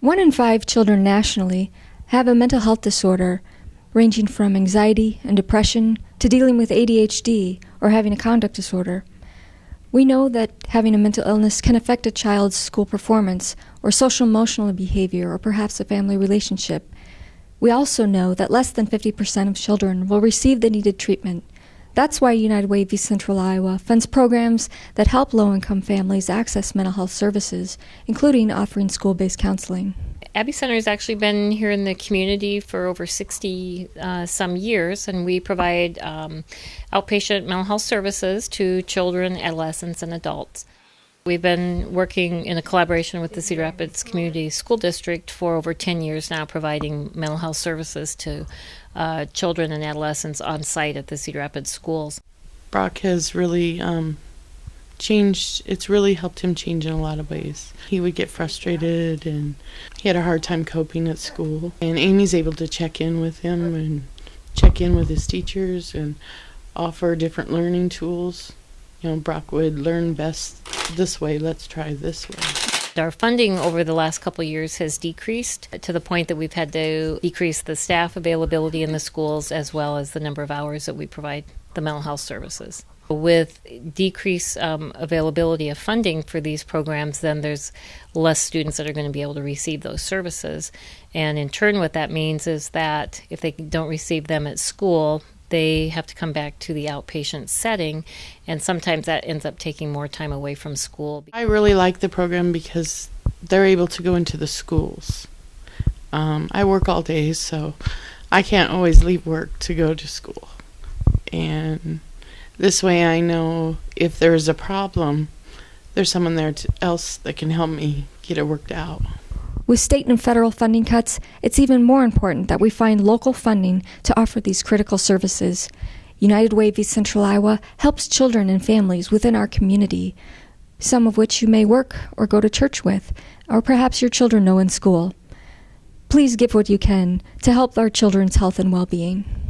One in five children nationally have a mental health disorder ranging from anxiety and depression to dealing with ADHD or having a conduct disorder. We know that having a mental illness can affect a child's school performance or social emotional behavior or perhaps a family relationship. We also know that less than 50% of children will receive the needed treatment. That's why United Way of Central Iowa funds programs that help low income families access mental health services, including offering school based counseling. Abbe Center has actually been here in the community for over 60 uh, some years, and we provide um, outpatient mental health services to children, adolescents, and adults. We've been working in a collaboration with the Cedar Rapids Community School District for over 10 years now, providing mental health services to uh, children and adolescents on site at the Cedar Rapids schools. Brock has really um, changed it's really helped him change in a lot of ways. He would get frustrated and he had a hard time coping at school. And amy's able to check in with him and check in with his teachers and offer different learning tools you know brock would learn best this way let's try this way our funding over the last couple years has decreased to the point that we've had to decrease the staff availability in the schools as well as the number of hours that we provide the mental health services with decreased um, availability of funding for these programs, then there's less students that are going to be able to receive those services. And in turn, what that means is that if they don't receive them at school, they have to come back to the outpatient setting, and sometimes that ends up taking more time away from school. I really like the program because they're able to go into the schools. Um, I work all day, so I can't always leave work to go to school. And this way I know if there's a problem, there's someone there to, else that can help me get it worked out. With state and federal funding cuts, it's even more important that we find local funding to offer these critical services. United Way East Central Iowa helps children and families within our community, some of which you may work or go to church with, or perhaps your children know in school. Please give what you can to help our children's health and well being.